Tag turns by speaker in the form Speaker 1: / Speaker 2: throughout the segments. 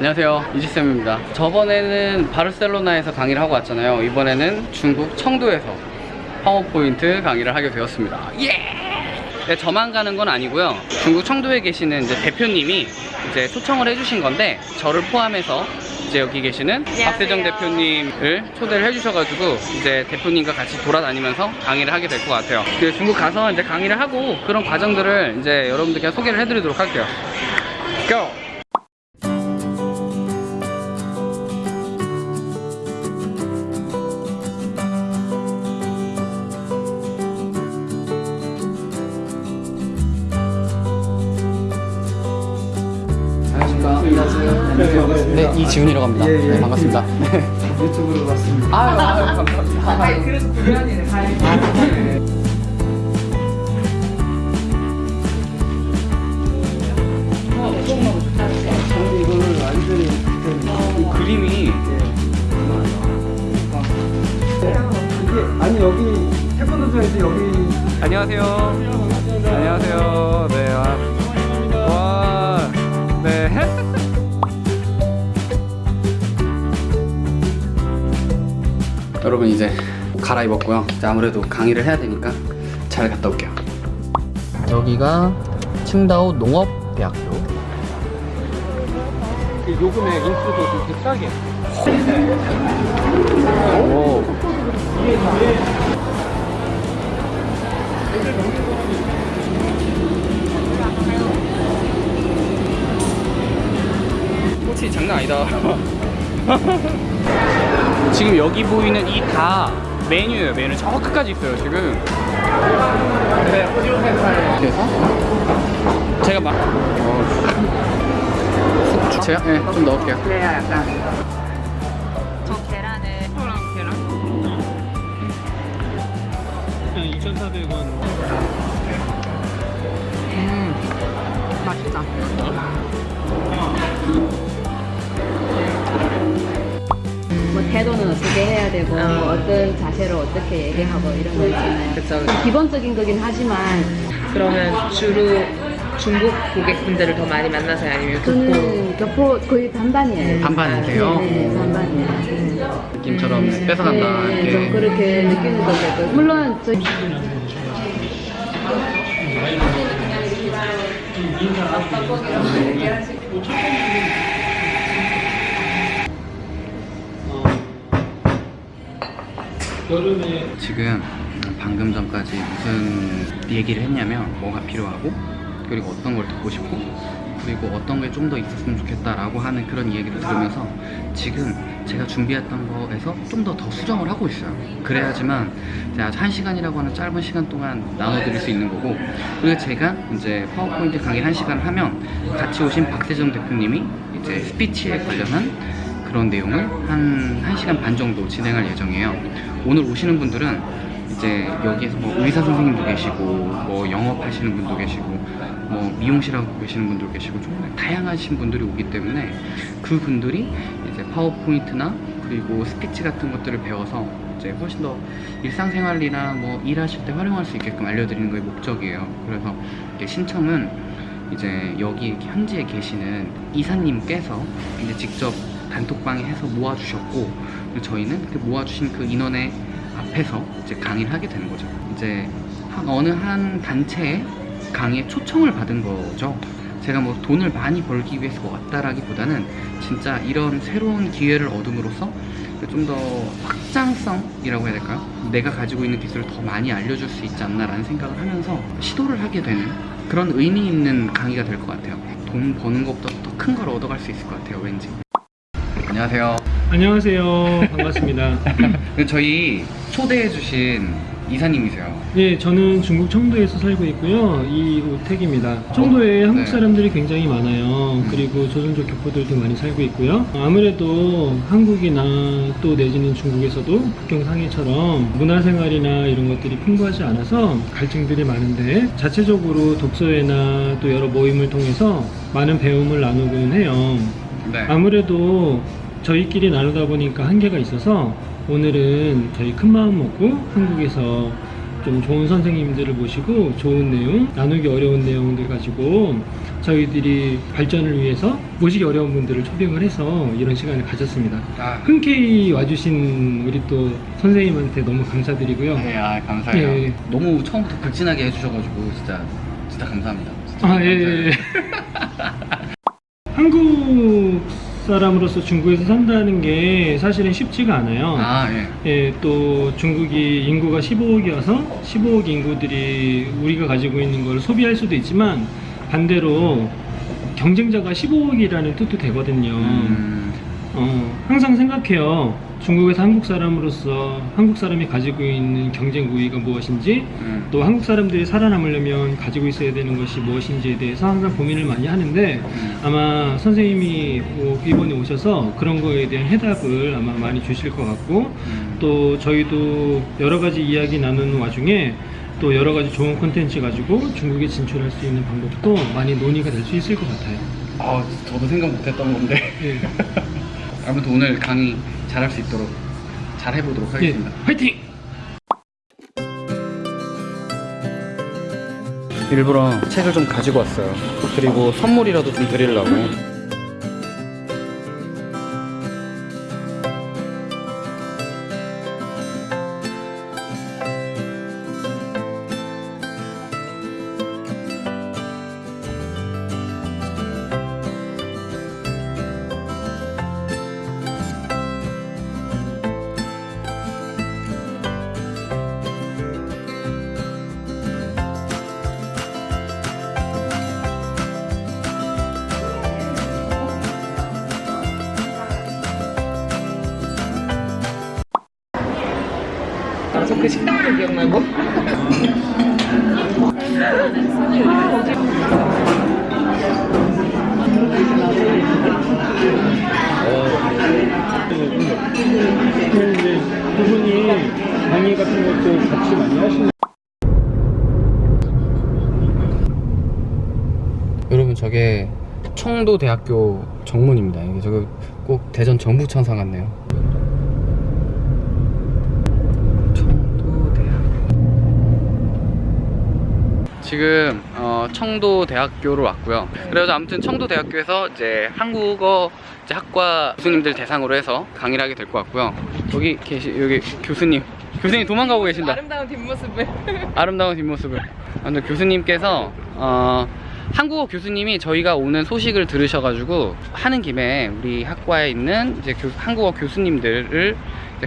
Speaker 1: 안녕하세요. 이지쌤입니다. 저번에는 바르셀로나에서 강의를 하고 왔잖아요. 이번에는 중국 청도에서 파워포인트 강의를 하게 되었습니다. 예! 네, 저만 가는 건 아니고요. 중국 청도에 계시는 이제 대표님이 이제 초청을 해주신 건데 저를 포함해서 이제 여기 계시는 박세정 대표님을 초대를 해주셔가지고 이제 대표님과 같이 돌아다니면서 강의를 하게 될 것 같아요. 그 중국 가서 이제 강의를 하고 그런 과정들을 이제 여러분들께 소개를 해드리도록 할게요. Go! 지훈이라고 합니다.
Speaker 2: 예, 예.
Speaker 1: 네, 반갑습니다.
Speaker 2: 유튜브로 봤습니다.
Speaker 1: 아유, 아유, 감사합니다.
Speaker 2: 아니 그래서 구현이네 가이. 저는 이거를 완전히
Speaker 1: 이 그림이
Speaker 2: 이게 아니 여기 태권도장에서 여기
Speaker 1: 안녕하세요. 안녕하세요. 네. 아. 여러분 이제 갈아입었고요. 이제 아무래도 강의를 해야 되니까 잘 갔다 올게요. 여기가 칭다오 농업대학교.
Speaker 2: 요금의 인수도 이렇게 싸게.
Speaker 1: 오. 꽃이 장난 아니다. 지금 여기 보이는 이 다 메뉴예요. 메뉴 저 끝까지 있어요. 지금. 그래서 제가 막 어, 제가 네, 좀 넣을게요.
Speaker 2: 그래야 약간
Speaker 3: 저 계란을
Speaker 2: 2,400원.
Speaker 3: 맛있다.
Speaker 4: 뭐 태도는 어떻게 해야 되고 뭐 어떤 자세로 어떻게 얘기하고 이런 거 있잖아요.
Speaker 3: 그쵸.
Speaker 4: 기본적인 거긴 하지만
Speaker 3: 그러면 주로 중국 고객분들을 더 많이 만나서요? 아니면 교포?
Speaker 4: 저는 교포 거의 반반이에요.
Speaker 1: 반반이세요?
Speaker 4: 네, 네, 반반이에요. 네.
Speaker 1: 느낌처럼 뺏어간다
Speaker 4: 네,
Speaker 1: 이렇게
Speaker 4: 좀 그렇게 느끼는 것도 있고 물론 저
Speaker 1: 지금 방금 전까지 무슨 얘기를 했냐면 뭐가 필요하고 그리고 어떤 걸 듣고 싶고 그리고 어떤 게 좀 더 있었으면 좋겠다라고 하는 그런 얘기를 들으면서 지금 제가 준비했던 거에서 좀 더 더 수정을 하고 있어요. 그래야지만 제가 한 시간이라고 하는 짧은 시간 동안 나눠드릴 수 있는 거고 그리고 제가 이제 파워포인트 강의 한 시간 하면 같이 오신 박세정 대표님이 이제 스피치에 관련한 그런 내용을 한 1시간 반 정도 진행할 예정이에요. 오늘 오시는 분들은 이제 여기에서 뭐 의사 선생님도 계시고 뭐 영업하시는 분도 계시고 뭐 미용실 하고 계시는 분도 계시고 정말 다양하신 분들이 오기 때문에 그 분들이 이제 파워포인트나 그리고 스피치 같은 것들을 배워서 이제 훨씬 더 일상생활이나 뭐 일하실 때 활용할 수 있게끔 알려드리는 게 목적이에요. 그래서 신청은 이제 여기 현지에 계시는 이사님께서 이제 직접 단톡방에 해서 모아주셨고 저희는 그 모아주신 그 인원의 앞에서 이제 강의를 하게 되는 거죠. 이제 한 어느 한 단체에 강의에 초청을 받은 거죠. 제가 뭐 돈을 많이 벌기 위해서 왔다라기보다는 진짜 이런 새로운 기회를 얻음으로써 좀 더 확장성이라고 해야 될까요? 내가 가지고 있는 기술을 더 많이 알려줄 수 있지 않나라는 생각을 하면서 시도를 하게 되는 그런 의미 있는 강의가 될 것 같아요. 돈 버는 것보다 더 큰 걸 얻어갈 수 있을 것 같아요, 왠지. 안녕하세요.
Speaker 5: 안녕하세요. 반갑습니다.
Speaker 1: 그 저희 초대해주신 이사님이세요.
Speaker 5: 예, 저는 중국 청도에서 살고 있고요. 이우택입니다. 청도에
Speaker 1: 어,
Speaker 5: 한국
Speaker 1: 네.
Speaker 5: 사람들이 굉장히 많아요. 그리고 조선족 교포들도 많이 살고 있고요. 아무래도 한국이나 또 내지는 중국에서도 북경 상해처럼 문화생활이나 이런 것들이 풍부하지 않아서 갈증들이 많은데 자체적으로 독서회나 또 여러 모임을 통해서 많은 배움을 나누고는 해요.
Speaker 1: 네.
Speaker 5: 아무래도 저희끼리 나누다 보니까 한계가 있어서 오늘은 저희 큰 마음 먹고 한국에서 좀 좋은 선생님들을 모시고 좋은 내용, 나누기 어려운 내용들 가지고 저희들이 발전을 위해서 모시기 어려운 분들을 초빙을 해서 이런 시간을 가졌습니다.
Speaker 1: 아,
Speaker 5: 흔쾌히 와주신 우리 또 선생님한테 너무 감사드리고요.
Speaker 1: 네, 아 감사해요.
Speaker 5: 예.
Speaker 1: 너무 처음부터 극진하게 해주셔가지고 진짜 진짜 감사합니다. 진짜
Speaker 5: 아, 예, 예. 예. 한국 사람으로서 중국에서 산다는 게 사실은 쉽지가 않아요.
Speaker 1: 아 예.
Speaker 5: 예, 또 중국이 인구가 15억이어서 15억 인구들이 우리가 가지고 있는 걸 소비할 수도 있지만 반대로 경쟁자가 15억이라는 뜻도 되거든요.
Speaker 1: 음,
Speaker 5: 어, 항상 생각해요. 중국에서 한국 사람으로서 한국 사람이 가지고 있는 경쟁 우위가 무엇인지
Speaker 1: 음.
Speaker 5: 또 한국 사람들이 살아남으려면 가지고 있어야 되는 것이 무엇인지에 대해서 항상 고민을 많이 하는데
Speaker 1: 음.
Speaker 5: 아마 선생님이 뭐 이번에 오셔서 그런 거에 대한 해답을 아마 많이 주실 것 같고
Speaker 1: 음.
Speaker 5: 또 저희도 여러 가지 이야기 나누는 와중에 또 여러 가지 좋은 콘텐츠 가지고 중국에 진출할 수 있는 방법도 많이 논의가 될 수 있을 것 같아요.
Speaker 1: 아 저도 생각 못했던 건데.
Speaker 5: 예.
Speaker 1: 아무튼 오늘 강의 잘할 수 있도록 잘 해보도록
Speaker 5: 예.
Speaker 1: 하겠습니다.
Speaker 5: 화이팅!
Speaker 1: 일부러 책을 좀 가지고 왔어요. 그리고 선물이라도 좀 드리려고.
Speaker 3: 그 식당도 기억나고.
Speaker 5: 이제 두 분이 강의 같은 것도 같이 많이 하시는
Speaker 1: 여러분 저게 청도대학교 정문입니다. 저거 꼭 대전 정부청사 같네요. 청도대학교. 지금 어, 청도대학교로 왔고요. 그래서 아무튼 청도대학교에서 이제 한국어 이제 학과 교수님들 대상으로 해서 강의를 하게 될 것 같고요. 여기 계시 여기 교수님. 교수님 도망가고 계신다.
Speaker 3: 아름다운 뒷모습을.
Speaker 1: 아름다운 뒷모습을. 아무튼 교수님께서 어, 한국어 교수님이 저희가 오는 소식을 들으셔가지고 하는 김에 우리 학과에 있는 이제 교- 한국어 교수님들을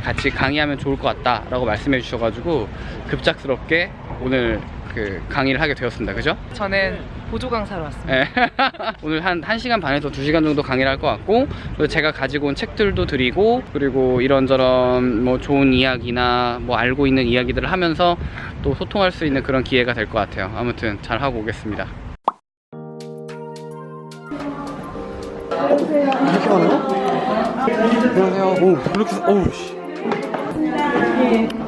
Speaker 1: 같이 강의하면 좋을 것 같다라고 말씀해 주셔가지고 급작스럽게 오늘 그 강의를 하게 되었습니다. 그죠?
Speaker 3: 저는 보조 강사로 왔습니다.
Speaker 1: 예. 오늘 한 1시간 반에서 2시간 정도 강의를 할 것 같고 그리고 제가 가지고 온 책들도 드리고 그리고 이런저런 뭐 좋은 이야기나 뭐 알고 있는 이야기들을 하면서 또 소통할 수 있는 그런 기회가 될 것 같아요 아무튼 잘 하고 오겠습니다 이렇게 거? 안녕하세요 오 이렇게 씨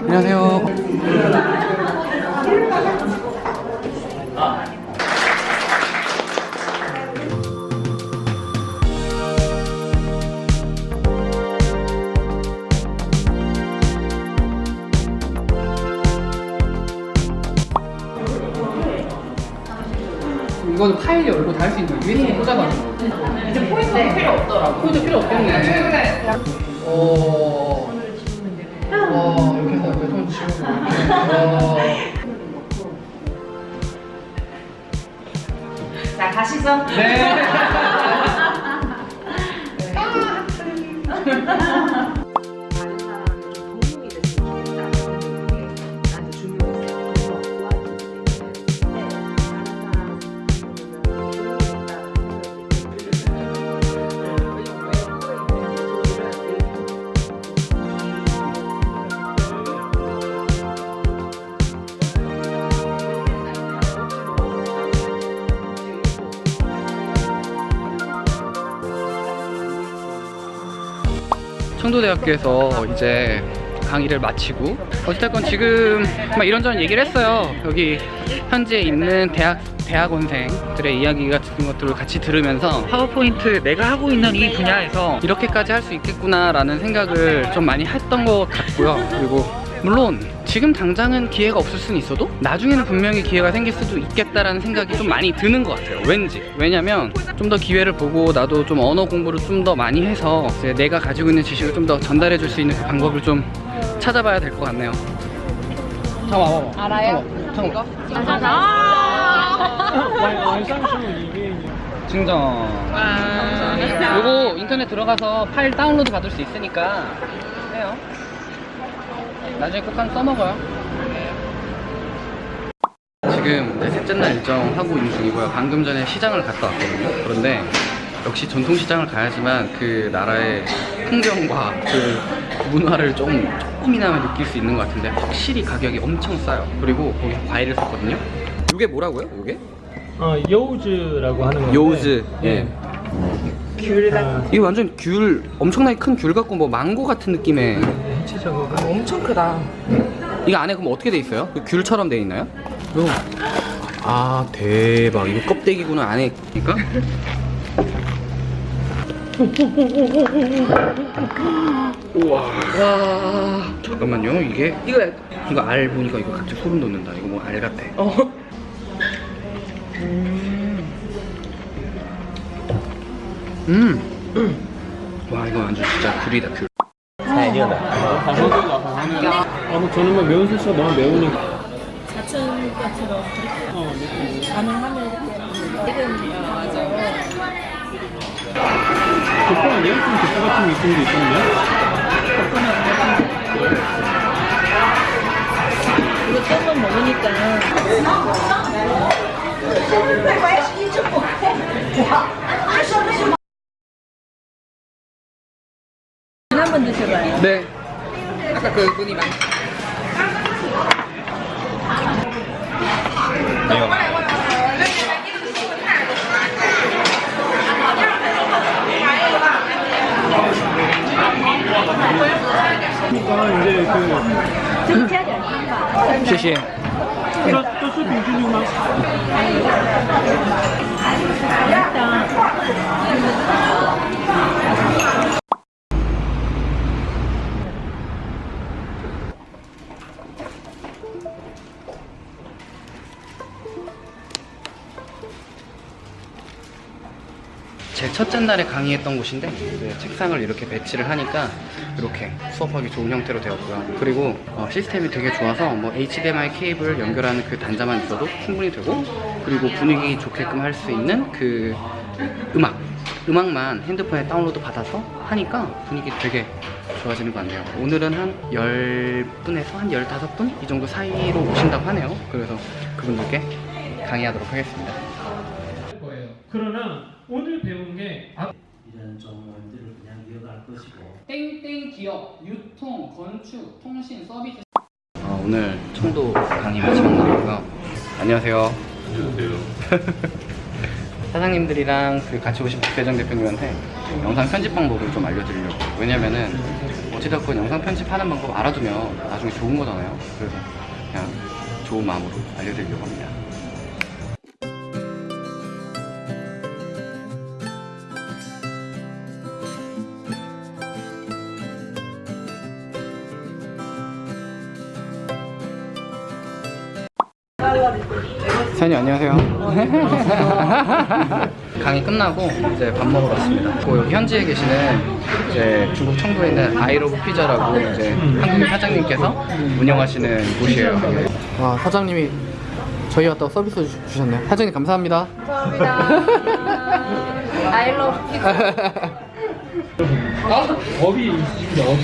Speaker 1: 안녕하세요 이거는 파일 열고 다할 수 있는 USB 꽂아가지고. 이제 포인트 필요 없더라고 포인트 필요 없겠네. 최근에. 어... 와 이렇게 해서 이렇게 손 치우고
Speaker 3: 자, 가시죠.
Speaker 1: 네. 청도대학교에서 이제 강의를 마치고 어쨌든 지금 막 이런저런 얘기를 했어요. 여기 현재 있는 대학 대학원생들의 이야기 같은 것들을 같이 들으면서 파워포인트 내가 하고 있는 이 분야에서 이렇게까지 할 수 있겠구나 라는 생각을 좀 많이 했던 것 같고요. 그리고 물론 지금 당장은 기회가 없을 수는 있어도 나중에는 분명히 기회가 생길 수도 있겠다라는 생각이 좀 많이 드는 것 같아요. 왠지. 왜냐면 좀 더 기회를 보고 나도 좀 언어 공부를 좀 더 많이 해서 이제 내가 가지고 있는 지식을 좀 더 전달해 줄 수 있는 그 방법을 좀 찾아봐야 될 것 같네요. 잠깐만 봐봐
Speaker 4: 알아요?
Speaker 1: 잠깐만
Speaker 5: 완성품 이게
Speaker 1: 증정. 요거 인터넷 들어가서 파일 다운로드 받을 수 있으니까 해요 나중에 꼭 한 써먹어요. 지금 이제 셋째 날 일정 하고 있는 중이고요. 방금 전에 시장을 갔다 왔거든요. 그런데 역시 전통시장을 가야지만 그 나라의 풍경과 그 문화를 좀 조금이나마 느낄 수 있는 것 같은데 확실히 가격이 엄청 싸요. 그리고 거기 과일을 샀거든요. 이게 뭐라고요? 이게?
Speaker 5: 어, 요우즈라고 하는 건데.
Speaker 1: 요우즈, 예.
Speaker 5: 귤 같은
Speaker 1: 이게 완전 귤 엄청나게 큰 귤 같고 뭐 망고 같은 느낌의
Speaker 5: 해치저고가
Speaker 3: 엄청 크다.
Speaker 1: 이거 안에 그럼 어떻게 돼 있어요? 그 귤처럼 돼 있나요? 아 대박. 이거 껍데기구나 안에. 그러니까? 우와. 와 잠깐만요 이게.
Speaker 3: 이거
Speaker 1: 이거 알 보니까 이거 갑자기 소름 돋는다. 이거 뭐 알 같아.
Speaker 3: 어.
Speaker 1: 음와 이거 완전 진짜 귤이다 귤
Speaker 5: 아, 뭐 저는 뭐 매운 소스가 너무 매우니까
Speaker 6: 사촌같이로
Speaker 5: 어, 네.
Speaker 6: 가능하면 이름 맞아.
Speaker 5: 족보 아니에요? 좀 족보 같은 느낌도 있던데
Speaker 6: 이거 조금 먹으니까 한번 드셔봐요.
Speaker 1: 네.
Speaker 3: 아까 그 분이
Speaker 5: 많이.
Speaker 6: 네.
Speaker 1: 谢谢。 제 첫째 날에 강의했던 곳인데 책상을 이렇게 배치를 하니까 이렇게 수업하기 좋은 형태로 되었고요. 그리고 어, 시스템이 되게 좋아서 뭐 HDMI 케이블 연결하는 그 단자만 있어도 충분히 되고 그리고 분위기 좋게끔 할 수 있는 그 음악 음악만 핸드폰에 다운로드 받아서 하니까 분위기 되게 좋아지는 것 같네요. 오늘은 한 10분에서 한 15분 이 정도 사이로 오신다고 하네요. 그래서 그분들께 강의하도록 하겠습니다.
Speaker 5: 그러나 오늘 배운 게 앞-
Speaker 7: 이런 정원들을 그냥 이어갈 것이고.
Speaker 1: 땡땡 기업, 유통, 건축, 통신, 서비스. 어, 오늘 청도 강의 마지막 날이고요. 안녕하세요. 안녕하세요. 사장님들이랑 그 같이 오신 박대정 대표님한테 영상 편집 방법을 좀 알려드리려고. 왜냐면은 어찌됐건 영상 편집하는 방법 알아두면 나중에 좋은 거잖아요. 그래서 그냥 좋은 마음으로 알려드리려고 합니다 사장님 안녕하세요. 강의 끝나고 이제 밥 먹으러 왔습니다. 그 여기 현지에 계시는 이제 중국 청도에 있는 아이로브 피자라고 이제 한국인 사장님께서 운영하시는 곳이에요. 와 사장님이 저희 왔다고 서비스 주- 주셨네요. 사장님 감사합니다.
Speaker 4: I love pizza.
Speaker 5: 업이 있으신데 업이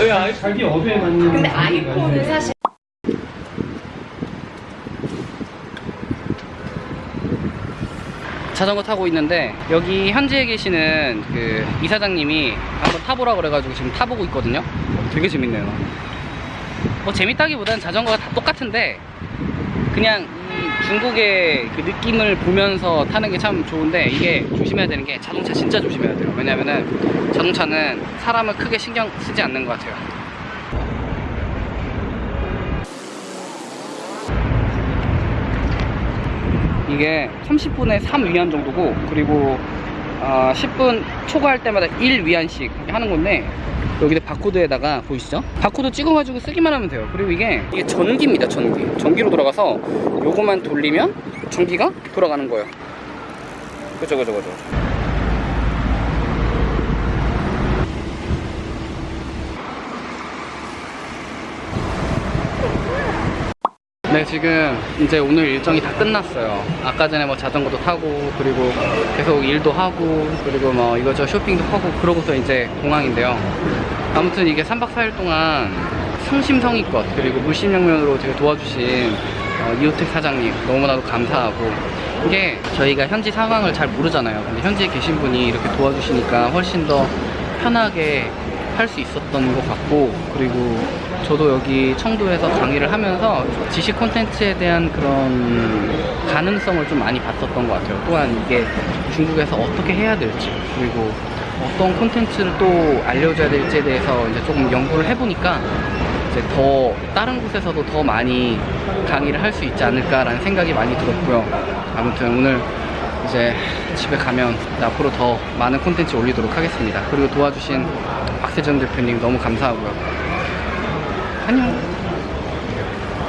Speaker 5: 왜 아예 자기 업에 맞는 근데 아이폰은 사실
Speaker 1: 자전거 타고 있는데 여기 현지에 계시는 그 이사장님이 한번 타보라 그래가지고 지금 타보고 있거든요. 되게 재밌네요. 뭐 재밌다기보다는 자전거가 다 똑같은데 그냥 이 중국의 그 느낌을 보면서 타는 게 참 좋은데 이게 조심해야 되는 게 자동차 진짜 조심해야 돼요. 왜냐면은 자동차는 사람을 크게 신경 쓰지 않는 것 같아요. 이게 30분에 3위안 정도고 그리고 어, 10분 초과할 때마다 1위안씩 하는 건데 여기다 바코드에다가 보이시죠? 바코드 찍어가지고 쓰기만 하면 돼요. 그리고 이게 이게 전기입니다. 전기. 전기로 돌아가서 요거만 돌리면 전기가 돌아가는 거예요. 그죠, 그죠, 그죠. 네, 지금 이제 오늘 일정이 다 끝났어요. 아까 전에 뭐 자전거도 타고, 그리고 계속 일도 하고, 그리고 뭐 이거저 쇼핑도 하고, 그러고서 이제 공항인데요. 아무튼 이게 3박 4일 동안 성심성의껏, 그리고 물심양면으로 제가 도와주신 어, 이호택 사장님 너무나도 감사하고, 이게 저희가 현지 상황을 잘 모르잖아요. 근데 현지에 계신 분이 이렇게 도와주시니까 훨씬 더 편하게 할 수 있었던 것 같고 그리고 저도 여기 청도에서 강의를 하면서 지식 콘텐츠에 대한 그런 가능성을 좀 많이 봤었던 것 같아요. 또한 이게 중국에서 어떻게 해야 될지 그리고 어떤 콘텐츠를 또 알려줘야 될지에 대해서 이제 조금 연구를 해보니까 이제 더 다른 곳에서도 더 많이 강의를 할 수 있지 않을까라는 생각이 많이 들었고요. 아무튼 오늘 이제 집에 가면 앞으로 더 많은 콘텐츠 올리도록 하겠습니다. 그리고 도와주신 박세정 대표님 너무 감사하고요. 안녕.